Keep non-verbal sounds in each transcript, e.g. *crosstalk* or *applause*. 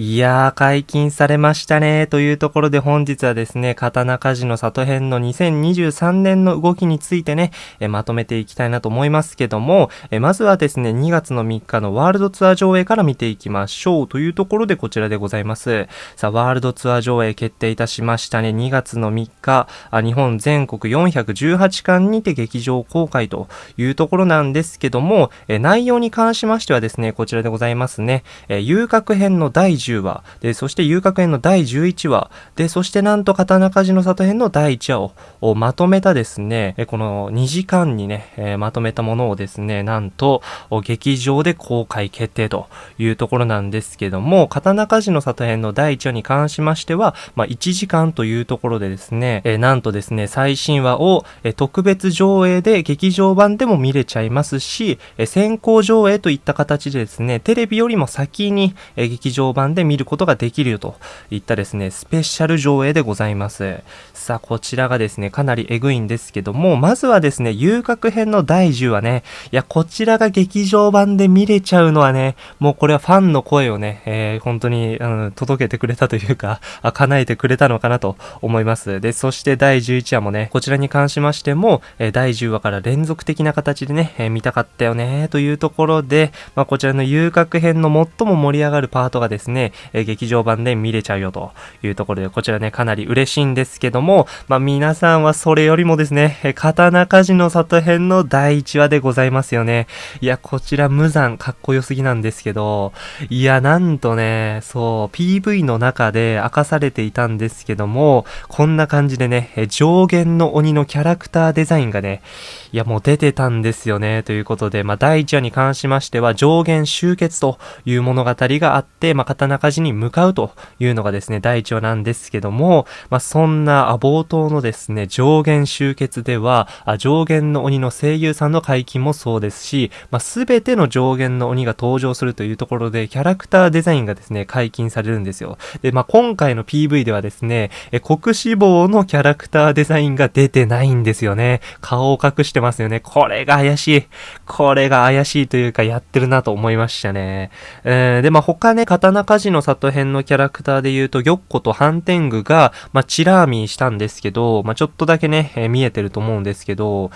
いやー、解禁されましたね。というところで本日はですね、刀鍛冶の里編の2023年の動きについてね、えまとめていきたいなと思いますけども、えまずはですね、2月の3日のワールドツアー上映から見ていきましょう。というところでこちらでございます。さあ、ワールドツアー上映決定いたしましたね。2月の3日、あ日本全国418巻にて劇場公開というところなんですけども、え内容に関しましてはですね、こちらでございますね。え遊郭編の第10 10話、で、そして遊郭編の第11話、で、そしてなんと刀鍛冶の里編の第1話をまとめたですね、この2時間にね、えー、まとめたものをですね、なんと、劇場で公開決定というところなんですけども、刀鍛冶の里編の第1話に関しましては、まあ、1時間というところでですね、えー、なんとですね、最新話を、特別上映で劇場版でも見れちゃいますし、先行上映といった形でですね、テレビよりも先に、劇場版でで見ることができるよといったですね、スペシャル上映でございます。さあ、こちらがですね、かなりエグいんですけども、まずはですね、遊郭編の第10話ね、いや、こちらが劇場版で見れちゃうのはね、もうこれはファンの声をね、えー、本当に、うん、届けてくれたというか、あ、叶えてくれたのかなと思います。で、そして第11話もね、こちらに関しましても、えー、第10話から連続的な形でね、えー、見たかったよね、というところで、まあ、こちらの遊郭編の最も盛り上がるパートがですね、え劇場版で見れちゃうよというところで、こちらね、かなり嬉しいんですけども、まあ、皆さんはそれよりもですね、え刀鍛冶の里編の第1話でございますよね。いや、こちら無残、かっこよすぎなんですけど、いや、なんとね、そう、PV の中で明かされていたんですけども、こんな感じでね、え上限の鬼のキャラクターデザインがね、いや、もう出てたんですよね、ということで、まあ、第1話に関しましては、上限集結という物語があって、まあ、刀鍛冶に向かうというのがですね、第1話なんですけども、まあ、そんな冒頭のですね、上限集結では、上限の鬼の声優さんの解禁もそうですし、まあ、全ての上限の鬼が登場するというところで、キャラクターデザインがですね、解禁されるんですよ。で、まあ、今回の PV ではですね、え、国志望のキャラクターデザインが出てないんですよね。顔を隠しててますよね。これが怪しい。これが怪しいというか、やってるなと思いましたね。えー、で、まあ、他ね、刀鍛冶の里編のキャラクターで言うと、玉子とハンテングが、まあ、チラーミーしたんですけど、まあ、ちょっとだけね、えー、見えてると思うんですけど、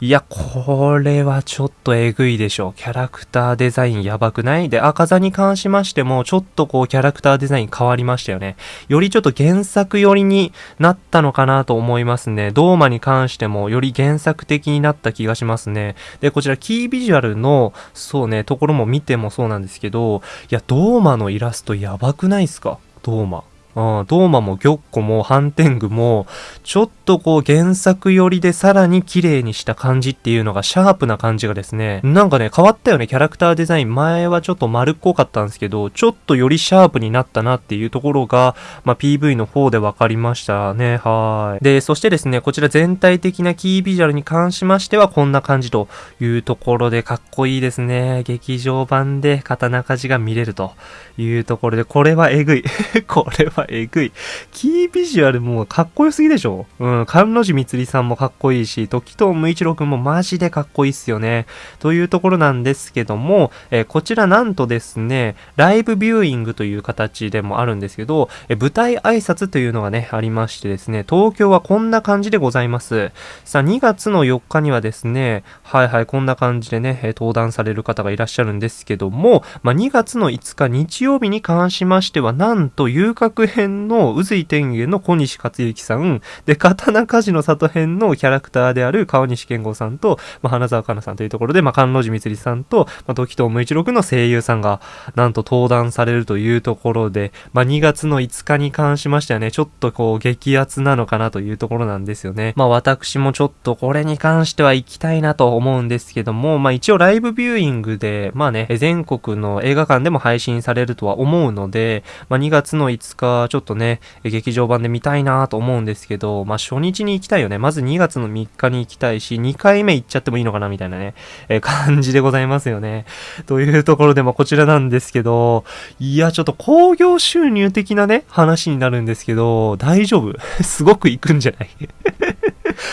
いや、これはちょっとえぐいでしょ。キャラクターデザインやばくない？で、赤座に関しましても、ちょっとこう、キャラクターデザイン変わりましたよね。よりちょっと原作寄りになったのかなと思いますね。ドーマに関しても、より原作的になった気がしますね。で、こちらキービジュアルの、そうね、ところも見てもそうなんですけど、いや、ドーマのイラストやばくないっすか？トーマ。うん、ドーマも玉子もハンテングも、ちょっとこう原作寄りでさらに綺麗にした感じっていうのがシャープな感じがですね、なんかね、変わったよね、キャラクターデザイン。前はちょっと丸っこかったんですけど、ちょっとよりシャープになったなっていうところが、まあ、PV の方で分かりましたね。はい。で、そしてですね、こちら全体的なキービジュアルに関しましてはこんな感じというところでかっこいいですね。劇場版で刀鍛冶が見れるというところで、これはえぐい。*laughs* これはえぐい。キービジュアルもかっこよすぎでしょ？うん、関路寺みつりさんもかっこいいし、時藤無一郎くんもマジでかっこいいっすよね。というところなんですけども、えー、こちらなんとですね、ライブビューイングという形でもあるんですけど、えー、舞台挨拶というのがね、ありましてですね、東京はこんな感じでございます。さあ、2月の4日にはですね、はいはい、こんな感じでねえ、登壇される方がいらっしゃるんですけども、まあ、2月の5日日曜日に関しましては、なんと遊郭編の宇髄天元の小西克幸さん、で、刀鍛冶の里編のキャラクターである川西健吾さんと、まあ、花沢香菜さんというところで、まあ、関路寺みつりさんと、まあ、時藤無一郎の声優さんが、なんと登壇されるというところで、まあ、2月の5日に関しましてはね、ちょっとこう、激アツなのかなというところなんですよね。まあ、私もちょっとこれに関しては行きたいなと思うんですけども、まあ、一応ライブビューイングで、まあね、全国の映画館でも配信されるとは思うので、まあ、2月の5日、ちょっとね、劇場版で見たいなと思うんですけど、まあ、初日に行きたいよね。まず2月の3日に行きたいし、2回目行っちゃってもいいのかなみたいなね、えー、感じでございますよね。というところで、まあ、こちらなんですけど、いや、ちょっと興行収入的なね、話になるんですけど、大丈夫？*laughs* すごく行くんじゃない？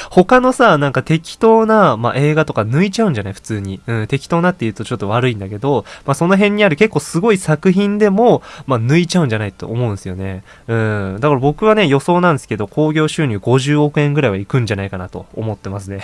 他のさ、なんか適当な、まあ、映画とか抜いちゃうんじゃない？普通に。うん、適当なって言うとちょっと悪いんだけど、まあ、その辺にある結構すごい作品でも、まあ、抜いちゃうんじゃないと思うんですよね。うん。だから僕はね、予想なんですけど、興行収入50億円ぐらいはいくんじゃないかなと思ってますね。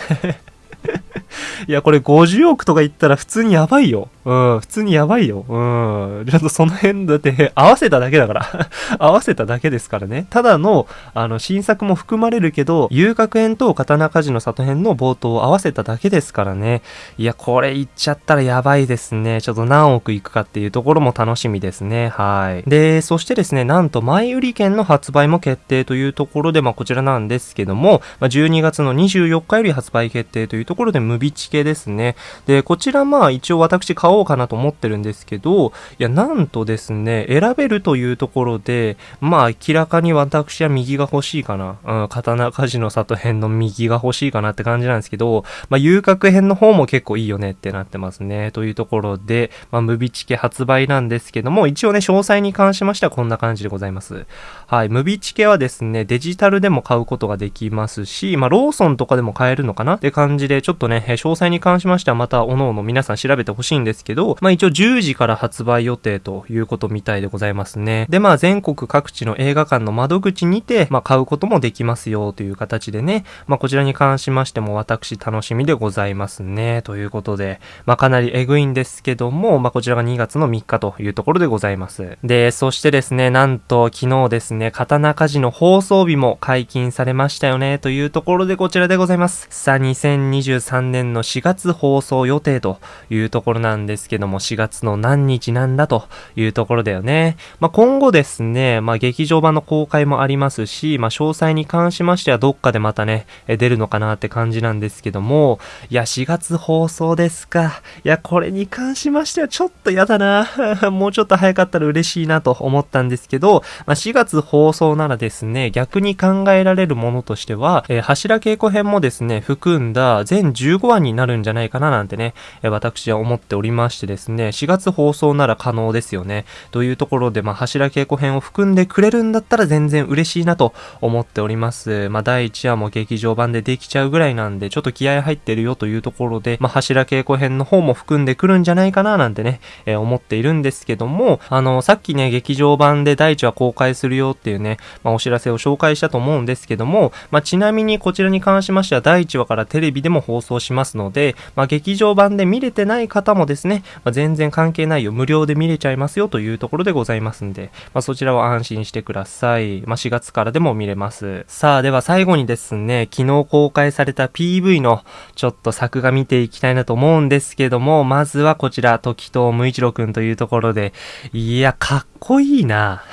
いや、これ50億とか言ったら普通にやばいよ。うん、普通にやばいよ。うん。ちょっとその辺だって、合わせただけだから *laughs* 合わせただけですからね。ただの、あの、新作も含まれるけど、遊楽園と刀鍛冶の里編の冒頭を合わせただけですからね。いや、これ言っちゃったらやばいですね。ちょっと何億いくかっていうところも楽しみですね。はい。で、そしてですね、なんと前売り券の発売も決定というところで、まあこちらなんですけども、まあ、12月の24日より発売決定というところで、ムビチ系ですね。で、こちらまあ一応私買おうかなと思ってるんですけど、いや、なんとですね、選べるというところで、まあ明らかに私は右が欲しいかな。うん、刀鍛冶の里編の右が欲しいかなって感じなんですけど、まあ遊郭編の方も結構いいよねってなってますね。というところで、まあムビチケ発売なんですけども、一応ね、詳細に関しましてはこんな感じでございます。はい、ムビチケはですね、デジタルでも買うことができますし、まあローソンとかでも買えるのかな？って感じで、ちょっとね、詳細に関しましてはまた、おのおの皆さん調べてほしいんですけど、まあ一応10時から発売予定ということみたいでございますね。で、まあ全国各地の映画館の窓口にて、まあ買うこともできますよという形でね、まあこちらに関しましても私楽しみでございますね。ということで、まあかなりエグいんですけども、まあこちらが2月の3日というところでございます。で、そしてですね、なんと昨日ですね、ね刀鍛冶の放送日も解禁されましたよね、というところでこちらでございます。さあ、2023年の4月放送予定というところなんですけども、4月の何日なんだというところだよね。まあ、今後ですね、まあ、劇場版の公開もありますし、まあ、詳細に関しましてはどっかでまたね、出るのかなって感じなんですけども、いや、4月放送ですか。いや、これに関しましてはちょっとやだな。*laughs* もうちょっと早かったら嬉しいなと思ったんですけど、まあ、4月放送ならですね、逆に考えられるものとしては、えー、柱稽古編もですね、含んだ全15話になるんじゃないかななんてね、え私は思っておりましてですね、4月放送なら可能ですよね。というところで、まあ、柱稽古編を含んでくれるんだったら全然嬉しいなと思っております。まあ、第1話も劇場版でできちゃうぐらいなんで、ちょっと気合入ってるよというところで、まあ、柱稽古編の方も含んでくるんじゃないかななんてね、えー、思っているんですけども、あの、さっきね、劇場版で第1話公開するよっていうね、まあ、お知らせを紹介したと思うんですけども、まあ、ちなみにこちらに関しましては第1話からテレビでも放送しますので、まあ、劇場版で見れてない方もですね、まあ、全然関係ないよ、無料で見れちゃいますよというところでございますんで、まあ、そちらは安心してください。まあ、4月からでも見れます。さあ、では最後にですね、昨日公開された PV のちょっと作画見ていきたいなと思うんですけども、まずはこちら、時藤無一郎くんというところで、いや、かっこいいな。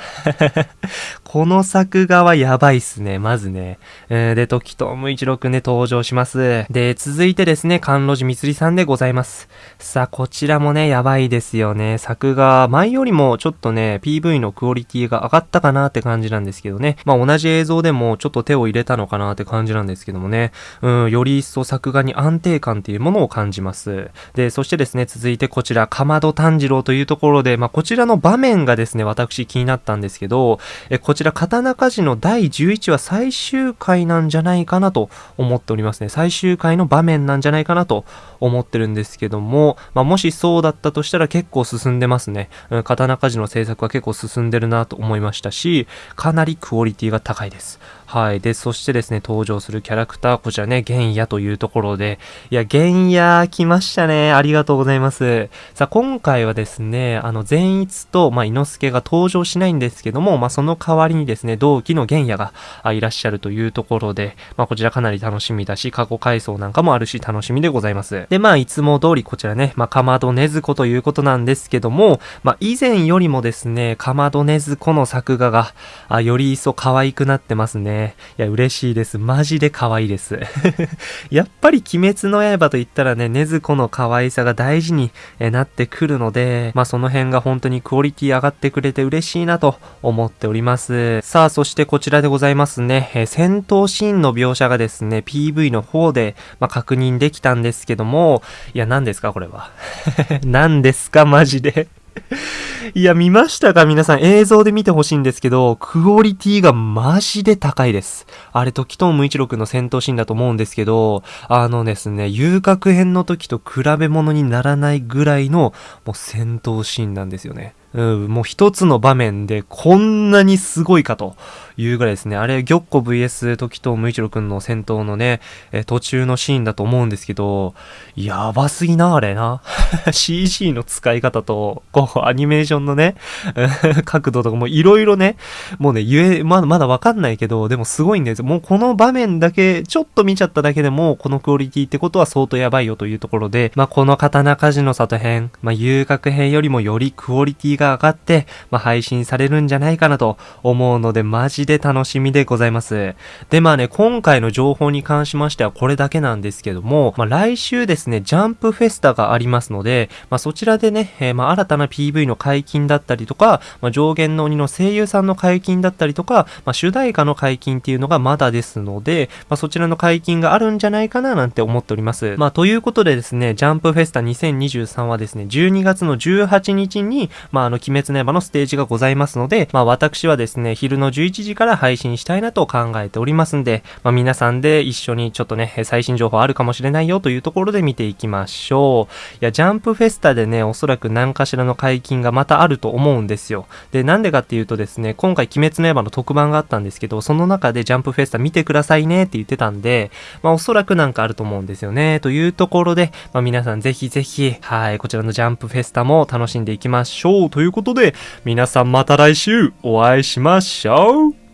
この作画はやばいっすね、まずね。えー、で、時藤無一郎くんで登場します。で、続いてですね、関路寺みつりさんでございます。さあ、こちらもね、やばいですよね。作画、前よりもちょっとね、PV のクオリティが上がったかなって感じなんですけどね。まあ、同じ映像でもちょっと手を入れたのかなって感じなんですけどもね。うん、より一層作画に安定感っていうものを感じます。で、そしてですね、続いてこちら、かまど炭治郎というところで、まあ、こちらの場面がですね、私気になったんですけど、え、こちら、刀鍛冶の第11話最終回なんじゃないかなと思っておりますね。最終回の場面なんじゃないかなと思ってるんですけども、まあ、もしそうだったとしたら結構進んでますね。うん、刀鍛冶の制作は結構進んでるなと思いましたし、かなりクオリティが高いです。はい。で、そしてですね、登場するキャラクター、こちらね、玄野というところで、いや、玄野来ましたね。ありがとうございます。さあ、今回はですね、あの、善逸と、まあ、猪之助が登場しないんですけども、まあ、その代わりにですね、同期の玄野がいらっしゃるというところで、まあ、こちらかなり楽しみだし、過去回想なんかもあるし、楽しみでございます。で、まあ、いつも通りこちらね、まあ、かまどねずこということなんですけども、まあ、以前よりもですね、かまどねずこの作画が、あ、より一層可愛くなってますね。いや、嬉しいです。マジで可愛いです。*laughs* やっぱり鬼滅の刃と言ったらね、ねずこの可愛さが大事になってくるので、まあその辺が本当にクオリティ上がってくれて嬉しいなと思っております。さあ、そしてこちらでございますね。え戦闘シーンの描写がですね、PV の方で、まあ、確認できたんですけども、いや、何ですかこれは。*laughs* 何ですかマジで *laughs* いや、見ましたか？皆さん映像で見てほしいんですけど、クオリティがマジで高いです。あれ、時藤無一郎くんの戦闘シーンだと思うんですけど、あのですね、遊郭編の時と比べ物にならないぐらいの、もう戦闘シーンなんですよね。うん、もう一つの場面でこんなにすごいかというぐらいですね。あれ、玉子 VS 時藤無一郎くんの戦闘のね、え途中のシーンだと思うんですけど、やばすぎな、あれな。*laughs* CG の使い方と、こう、アニメーションのね、*laughs* 角度とかもいろいろね、もうね、言え、まだまだわかんないけど、でもすごいんですもうこの場面だけ、ちょっと見ちゃっただけでも、このクオリティってことは相当やばいよというところで、まあ、この刀鍛冶の里編、まあ、遊郭編よりもよりクオリティが上がって、まあ、配信されるんじゃないかなと思うので、マジで楽しみでございます。で、まあね、今回の情報に関しましてはこれだけなんですけども、まあ、来週ですね、ジャンプフェスタがありますので、まあ、そちらでね、えー、まあ、新たな PV の解禁だったりとか、まあ、上限の鬼の声優さんの解禁だったりとか、まあ、主題歌の解禁っていうのがまだですので、まあ、そちらの解禁があるんじゃないかななんて思っております。まあ、ということでですね、ジャンプフェスタ2023はですね、12月の18日に、まあ、あの、鬼滅の刃のステージがございますので、まあ、私はですね、昼の11時から配信したいなと考えておりますんで、まあ、皆さんで一緒にちょっとね、最新情報あるかもしれないよというところで見ていきましょう。いや、ジャンプフェスタでね、おそらく何かしらの解禁がまたあると思うんですよ。で、なんでかっていうとですね、今回鬼滅の刃の特番があったんですけど、その中でジャンプフェスタ見てくださいねって言ってたんで、まあ、おそらくなんかあると思うんですよね。というところで、まあ、皆さんぜひぜひ、はい、こちらのジャンプフェスタも楽しんでいきましょう。ということで、皆さんまた来週お会いしましょう